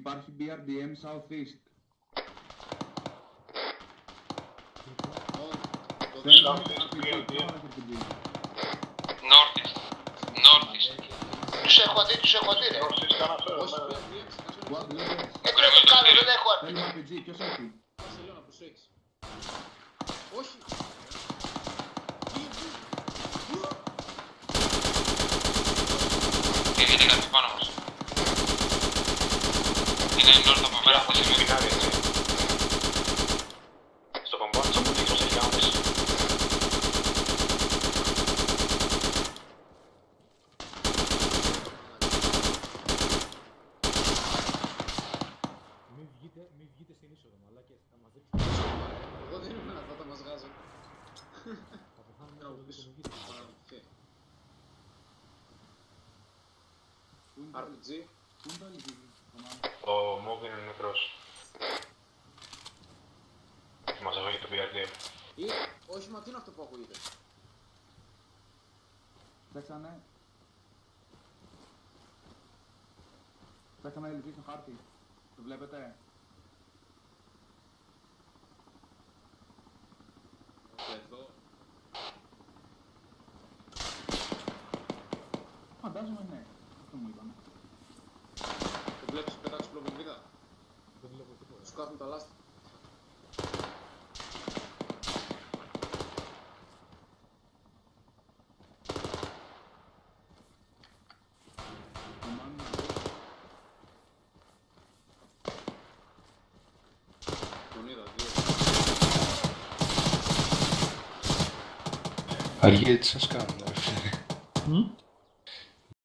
Υπάρχει BRDM Southeast. Θέλουμε RPG, τώρα RPG. Northeast. Northeast. Τους έχω δει, τους έχω δει ρε. Όχι, κανένα φέρω. Όχι, ναι. πρέπει να ξεχάσω ένα What level? Δεν ξέρω τι κάνω, δεν έχω αρπή. Θέλουμε RPG, ποιος έχει. Μπαρσελόνα, πόσο έχεις. Όχι. Πού, πού, πού. Έρχεται κάτι πάνω μας. Είναι νόρθ από μένα, Έχω χωρίς σημείο. φινάρι, έτσι. Στο κομπάνι, θα μου δείξω σε λιάμες. Μην βγείτε, μην βγείτε στην είσοδο, μαλάκες. Θα μας ρίξουν. Εγώ δεν ήμουν αυτό, θα μας γάζω. Θα πεθάνουμε Να από μου το πεις. δεν βγείτε. Παραμυθέ. Πού είναι το- RPG. πού είναι το LG, Ρωμάνο; Ο Μόβ είναι νεκρός. Μας έβαγε το BRD. Ή, όχι, μα τι είναι αυτό που ακούγεται; Φτιάξανε... Φτιάξανε LG στο χάρτη. Το βλέπετε; Εδώ. Φαντάζομαι ναι. Αυτό μου είπανε. Το βλέπεις πετάξεις πλοβομβίδα. Δεν βλέπω τίποτα. Σου κάθουν τα λάστα. Ρωμάνο, Τον είδα, δύο. Αργία τι σας κάνουν, ρε φίλε.